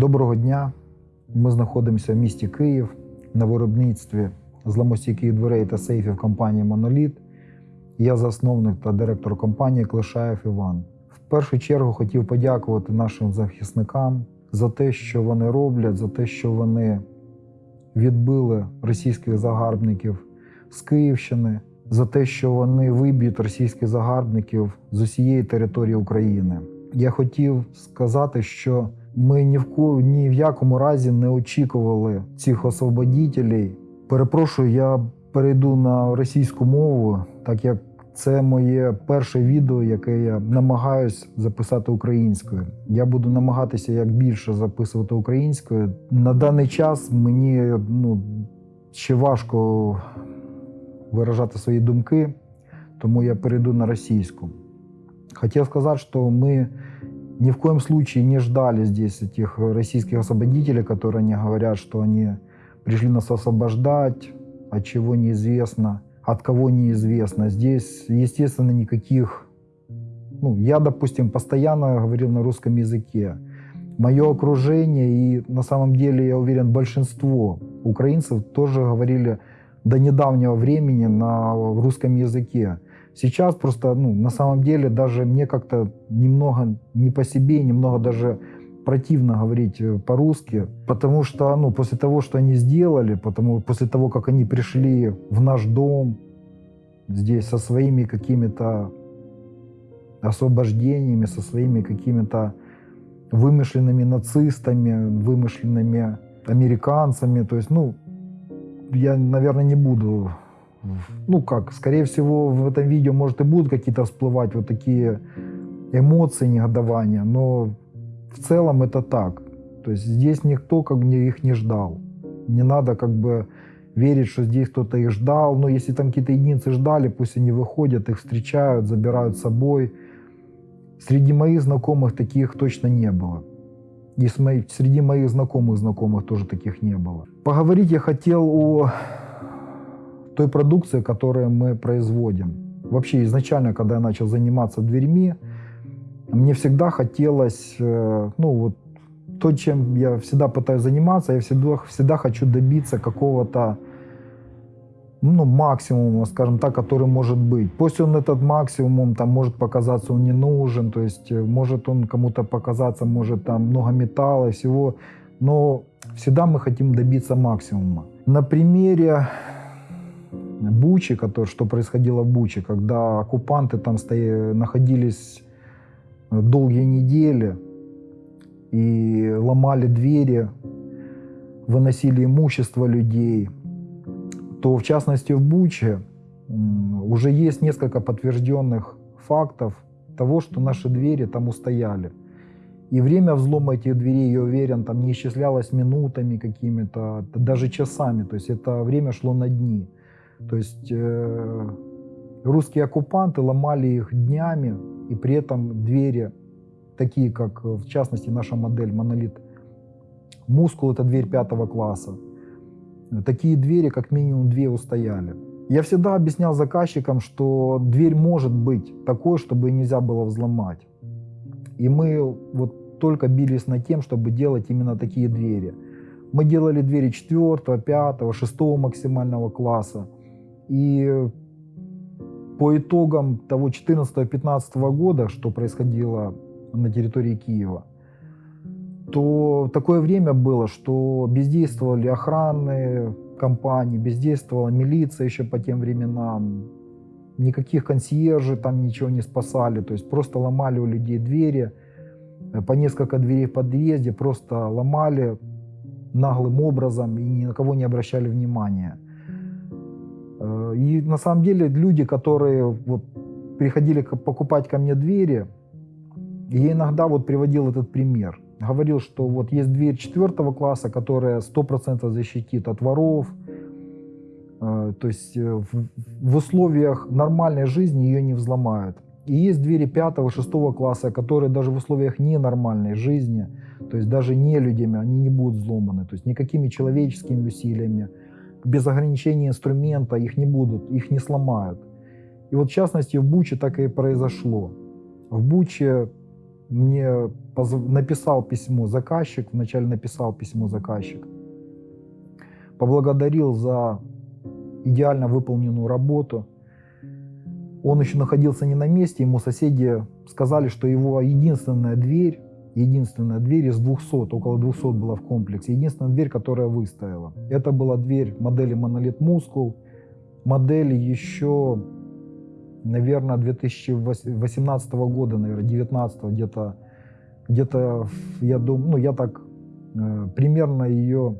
Доброго дня. Ми знаходимося в місті Київ на виробництві зламостійких дверей та сейфів компанії Моноліт. Я засновник та директор компанії Клишаєв Іван. В першу чергу хотів подякувати нашим захисникам за те, що вони роблять, за те, що вони відбили російських загарбників з Київщини, за те, що вони виб'ють російських загарбників з усієї території України. Я хотів сказати, що ми ні в ко ні в якому разі не очікували цих освободітелей. Перепрошую, я перейду на російську мову, так як це моє перше відео, яке я намагаюсь записати українською. Я буду намагатися як більше записувати українською. На даний час мені ну, ще важко виражати свої думки, тому я перейду на російську. Хотел сказать, что мы ни в коем случае не ждали здесь этих российских освободителей, которые они говорят, что они пришли нас освобождать, от чего неизвестно, от кого неизвестно. Здесь, естественно, никаких... Ну, я, допустим, постоянно говорил на русском языке. Мое окружение и, на самом деле, я уверен, большинство украинцев тоже говорили до недавнего времени на русском языке. Сейчас просто, ну, на самом деле, даже мне как-то немного не по себе, немного даже противно говорить э, по-русски, потому что, ну, после того, что они сделали, потому, после того, как они пришли в наш дом, здесь со своими какими-то освобождениями, со своими какими-то вымышленными нацистами, вымышленными американцами, то есть, ну, я, наверное, не буду ну как, скорее всего, в этом видео, может, и будут какие-то всплывать вот такие эмоции негодования, но в целом это так. То есть здесь никто как бы их не ждал. Не надо как бы верить, что здесь кто-то их ждал. Но если там какие-то единицы ждали, пусть они выходят, их встречают, забирают с собой. Среди моих знакомых таких точно не было. И среди моих знакомых знакомых тоже таких не было. Поговорить я хотел о той продукции, которую мы производим. Вообще изначально, когда я начал заниматься дверьми, мне всегда хотелось, э, ну вот, то, чем я всегда пытаюсь заниматься, я всегда, всегда хочу добиться какого-то ну, максимума, скажем так, который может быть. Пусть он этот максимум там может показаться, он не нужен, то есть э, может он кому-то показаться, может там много металла и всего, но всегда мы хотим добиться максимума. На примере Бучи, который, что происходило в Буче, когда оккупанты там стояли, находились долгие недели и ломали двери, выносили имущество людей, то в частности в Буче уже есть несколько подтвержденных фактов того, что наши двери там устояли. И время взлома этих дверей, я уверен, там не исчислялось минутами какими-то, даже часами. То есть это время шло на дни. То есть э, русские оккупанты ломали их днями, и при этом двери, такие как в частности наша модель «Монолит Мускул» — это дверь пятого класса, такие двери как минимум две устояли. Я всегда объяснял заказчикам, что дверь может быть такой, чтобы нельзя было взломать. И мы вот только бились над тем, чтобы делать именно такие двери. Мы делали двери 4, 5, 6 максимального класса. И по итогам того 14-15 года, что происходило на территории Киева, то такое время было, что бездействовали охранные компании, бездействовала милиция еще по тем временам, никаких консьержей там ничего не спасали, то есть просто ломали у людей двери, по несколько дверей в подъезде, просто ломали наглым образом и ни на кого не обращали внимания. И на самом деле люди, которые вот приходили покупать ко мне двери, я иногда вот приводил этот пример. Говорил, что вот есть дверь четвертого класса, которая 100% защитит от воров. Э, то есть э, в условиях нормальной жизни ее не взломают. И есть двери пятого, шестого класса, которые даже в условиях ненормальной жизни, то есть даже не людьми, они не будут взломаны. То есть никакими человеческими усилиями, без ограничения инструмента их не будут, их не сломают. И вот в частности в Буче так и произошло. В Буче мне написал письмо заказчик, вначале написал письмо заказчик, поблагодарил за идеально выполненную работу. Он еще находился не на месте, ему соседи сказали, что его единственная дверь, единственная дверь из 200, около 200 была в комплексе, единственная дверь, которая выстояла. Это была дверь модели Monolith Muscle, модели еще, наверное, 2018 года, наверное, 19 где-то, где-то, я думаю, ну, я так э, примерно ее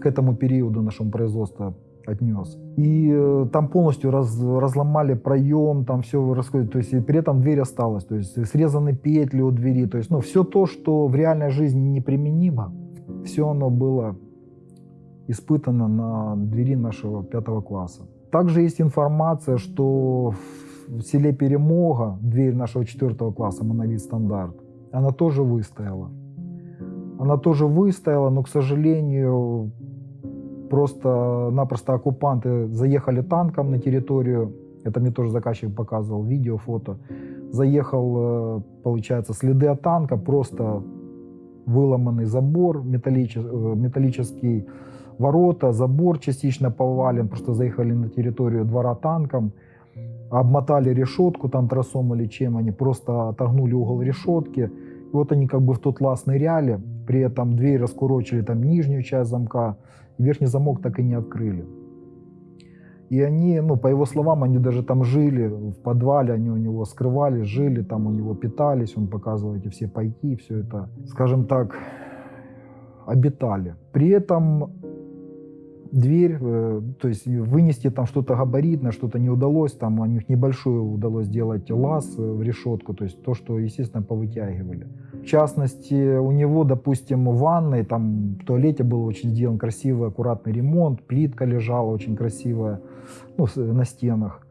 к этому периоду нашего производства отнес. И э, там полностью раз, разломали проем, там все рассказывают, то есть и при этом дверь осталась, то есть срезаны петли у двери, то есть ну, все то, что в реальной жизни неприменимо, все оно было испытано на двери нашего пятого класса. Также есть информация, что в селе Перемога, дверь нашего четвертого класса, монолит стандарт, она тоже выстояла. Она тоже выстояла, но, к сожалению, просто-напросто оккупанты заехали танком на территорию, это мне тоже заказчик показывал, видео, фото, заехал, э, получается, следы от танка, просто выломанный забор, металлический, э, металлический ворота, забор частично повален, просто заехали на территорию двора танком, обмотали решетку там тросом или чем, они просто отогнули угол решетки, и вот они как бы в тот лаз ныряли, при этом дверь раскурочили там нижнюю часть замка, верхний замок так и не открыли. И они, ну, по его словам, они даже там жили в подвале, они у него скрывались, жили, там у него питались, он показывал эти все пайки, все это, скажем так, обитали. При этом дверь, э, то есть вынести там что-то габаритное, что-то не удалось, там у них небольшую удалось сделать лаз э, в решетку, то есть то, что, естественно, повытягивали. В частности, у него, допустим, в ванной, там в туалете был очень сделан красивый, аккуратный ремонт, плитка лежала очень красивая ну, на стенах.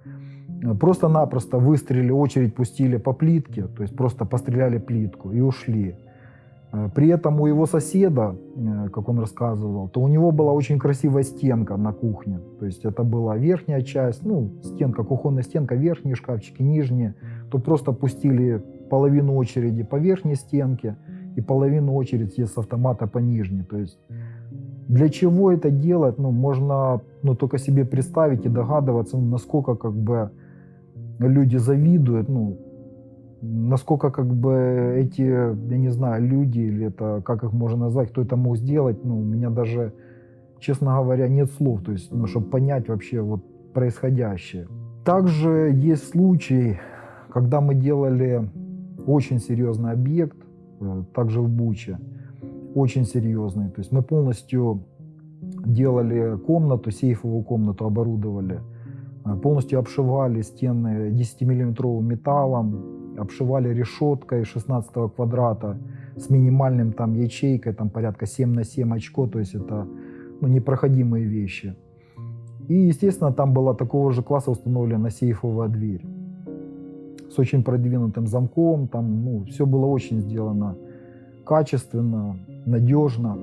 Просто-напросто выстрелили, очередь пустили по плитке, то есть просто постреляли плитку и ушли. Э, при этом у его соседа, э, как он рассказывал, то у него была очень красивая стенка на кухне. То есть это была верхняя часть, ну, стенка, кухонная стенка, верхние шкафчики, нижние. То просто пустили половину очереди по верхней стенке и половину очереди с автомата по нижней. То есть для чего это делать, ну, можно ну, только себе представить и догадываться, ну, насколько как бы люди завидуют, ну, насколько как бы эти, я не знаю, люди или это, как их можно назвать, кто это мог сделать, ну, у меня даже, честно говоря, нет слов, то есть, ну, чтобы понять вообще вот происходящее. Также есть случай, когда мы делали очень серьезный объект, э, также в Буче, очень серьезный, то есть мы полностью делали комнату, сейфовую комнату оборудовали, э, полностью обшивали стены 10-миллиметровым металлом, обшивали решеткой 16 квадрата с минимальным там ячейкой, там порядка 7 на 7 очко, то есть это ну, непроходимые вещи. И, естественно, там была такого же класса установлена сейфовая дверь с очень продвинутым замком, там ну, все было очень сделано качественно, надежно.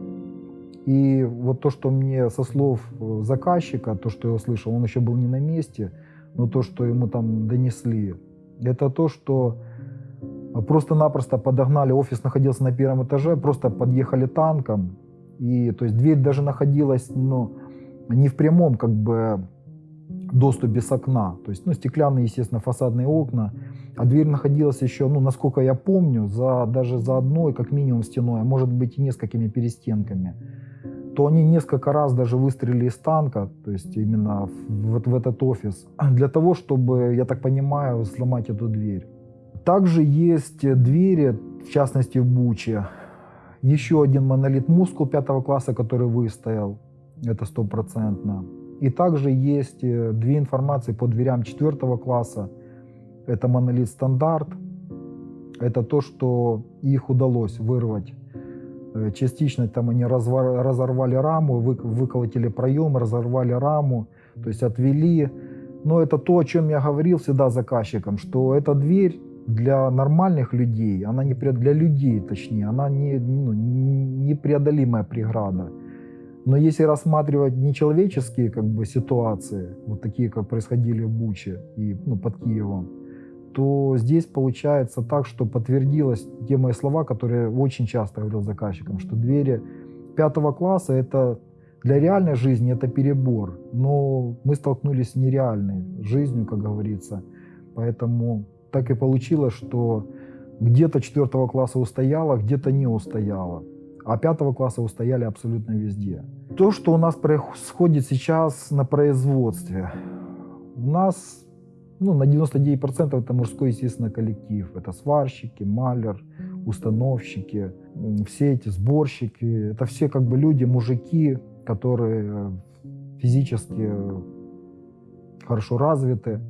И вот то, что мне со слов заказчика, то, что я услышал, он еще был не на месте, но то, что ему там донесли, это то, что просто-напросто подогнали, офис находился на первом этаже, просто подъехали танком. И то есть дверь даже находилась ну, не в прямом как бы доступе с окна. То есть ну, стеклянные, естественно, фасадные окна. А дверь находилась еще, ну, насколько я помню, за, даже за одной, как минимум, стеной, а может быть и несколькими перестенками. То они несколько раз даже выстрелили из танка, то есть именно вот в этот офис, для того, чтобы, я так понимаю, сломать эту дверь. Также есть двери, в частности в Буче. Еще один монолит мускул пятого класса, который выстоял. Это стопроцентно. И также есть э, две информации по дверям четвертого класса. Это монолит стандарт. Это то, что их удалось вырвать. Э, частично там они разорвали раму, выколотили проем, разорвали раму, то есть отвели. Но это то, о чем я говорил всегда заказчикам, что эта дверь для нормальных людей, она не для людей, точнее, она не, ну, непреодолимая преграда. Но если рассматривать нечеловеческие как бы, ситуации, вот такие, как происходили в Буче и ну, под Киевом, то здесь получается так, что подтвердилось те мои слова, которые очень часто говорил заказчикам, что двери пятого класса это для реальной жизни это перебор, но мы столкнулись с нереальной жизнью, как говорится. Поэтому так и получилось, что где-то четвертого класса устояла, где-то не устояла. А пятого класса устояли абсолютно везде. То, что у нас происходит сейчас на производстве. У нас ну, на 99% это мужской, естественно, коллектив. Это сварщики, малер, установщики, все эти сборщики. Это все как бы люди, мужики, которые физически хорошо развиты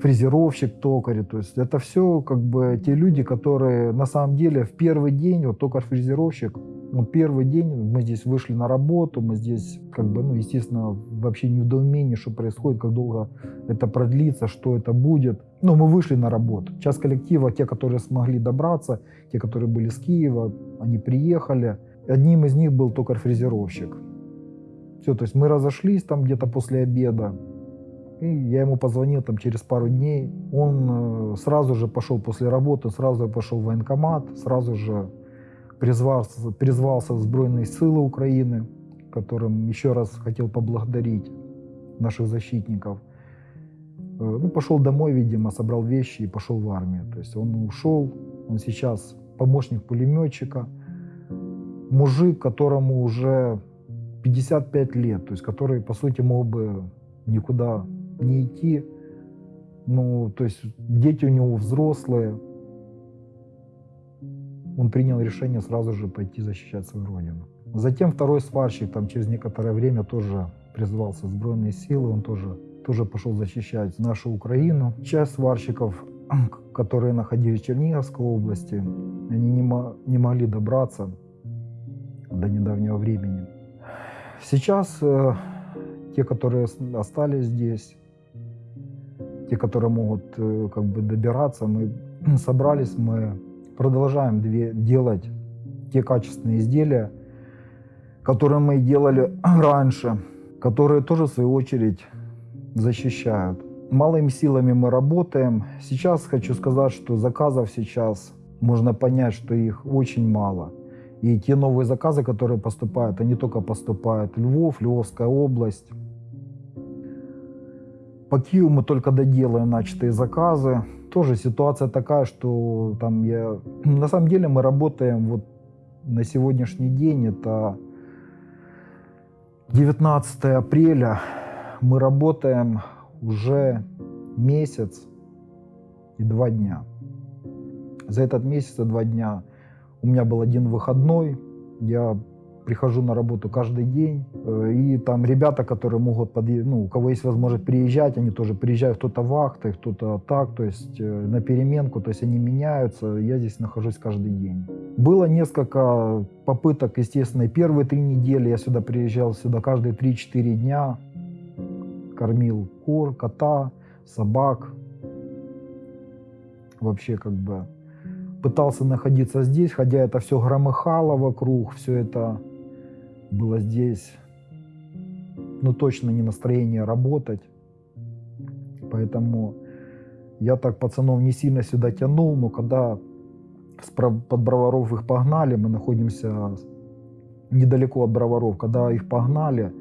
фрезеровщик, токарь. То есть это все как бы те люди, которые на самом деле в первый день, вот токарь-фрезеровщик, ну, первый день мы здесь вышли на работу, мы здесь, как бы, ну, естественно, вообще не в недоумении, что происходит, как долго это продлится, что это будет. Но мы вышли на работу. Часть коллектива, те, которые смогли добраться, те, которые были с Киева, они приехали. Одним из них был токарь-фрезеровщик. Все, то есть мы разошлись там где-то после обеда. И я ему позвонил там через пару дней. Он э, сразу же пошел после работы, сразу же пошел в военкомат, сразу же призвался, призвался в Сбройные силы Украины, которым еще раз хотел поблагодарить наших защитников. Э, ну, пошел домой, видимо, собрал вещи и пошел в армию. То есть он ушел, он сейчас помощник пулеметчика, мужик, которому уже 55 лет, то есть который, по сути, мог бы никуда не идти. Ну, то есть дети у него взрослые. Он принял решение сразу же пойти защищать свою родину. Затем второй сварщик там через некоторое время тоже призвался в сбройные силы, он тоже, тоже пошел защищать нашу Украину. Часть сварщиков, которые находились в Черниговской области, они не, не могли добраться до недавнего времени. Сейчас э, те, которые остались здесь, те, которые могут э, как бы добираться, мы собрались, мы продолжаем две, делать те качественные изделия, которые мы делали раньше, которые тоже в свою очередь защищают. Малыми силами мы работаем. Сейчас хочу сказать, что заказов сейчас можно понять, что их очень мало. И те новые заказы, которые поступают, они только поступают Львов, Львовская область, по Киеву мы только доделаем начатые заказы. Тоже ситуация такая, что там я... На самом деле мы работаем вот на сегодняшний день, это 19 апреля, мы работаем уже месяц и два дня. За этот месяц и два дня у меня был один выходной, я прихожу на работу каждый день, э, и там ребята, которые могут, подъ... ну, у кого есть возможность приезжать, они тоже приезжают, кто-то вахты, кто-то так, то есть э, на переменку, то есть они меняются, я здесь нахожусь каждый день. Было несколько попыток, естественно, и первые три недели я сюда приезжал, сюда каждые 3-4 дня, кормил кур, кота, собак, вообще как бы пытался находиться здесь, хотя это все громыхало вокруг, все это было здесь, ну, точно не настроение работать. Поэтому я так пацанов не сильно сюда тянул, но когда под Броваров их погнали, мы находимся недалеко от Броваров, когда их погнали,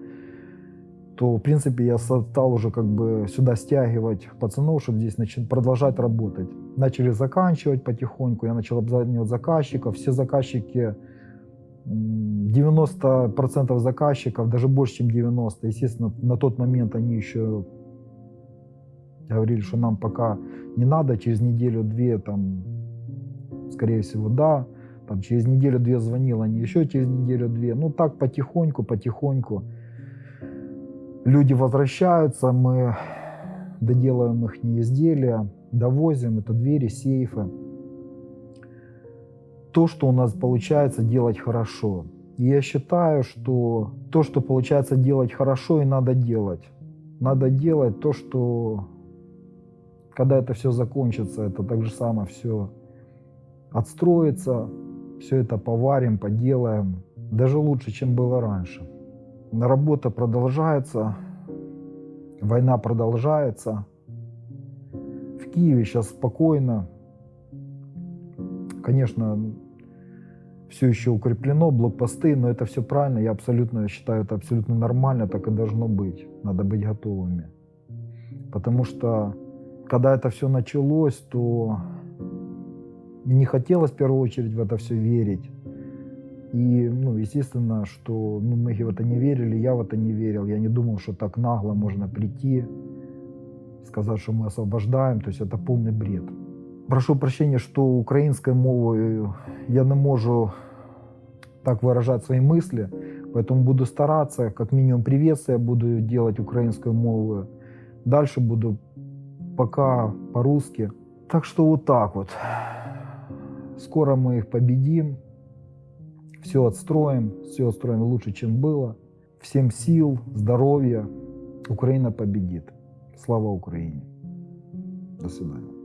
то, в принципе, я стал уже как бы сюда стягивать пацанов, чтобы здесь начать, продолжать работать. Начали заканчивать потихоньку, я начал обзванивать заказчиков. Все заказчики 90% заказчиков, даже больше, чем 90%, естественно, на тот момент они еще говорили, что нам пока не надо, через неделю-две, там, скорее всего, да, там, через неделю-две звонил, они еще через неделю-две, ну, так потихоньку, потихоньку люди возвращаются, мы доделаем их изделия, довозим, это двери, сейфы, то, что у нас получается делать хорошо. И я считаю, что то, что получается делать хорошо, и надо делать. Надо делать то, что когда это все закончится, это так же самое все отстроится, все это поварим, поделаем, даже лучше, чем было раньше. Работа продолжается, война продолжается. В Киеве сейчас спокойно. Конечно, все еще укреплено, блокпосты, но это все правильно. Я абсолютно считаю, это абсолютно нормально, так и должно быть. Надо быть готовыми. Потому что, когда это все началось, то не хотелось в первую очередь в это все верить. И, ну, естественно, что ну, многие в это не верили, я в это не верил. Я не думал, что так нагло можно прийти, сказать, что мы освобождаем. То есть это полный бред. Прошу прощения, что українською мовою я не можу так выражать свои мысли, поэтому буду стараться, как минимум приветствия буду делать украинской мовой. Дальше буду пока по-русски. Так что вот так вот. Скоро мы их победим, все отстроим, все отстроим лучше, чем было. Всем сил, здоровья. Украина победит. Слава Украине. До свидания.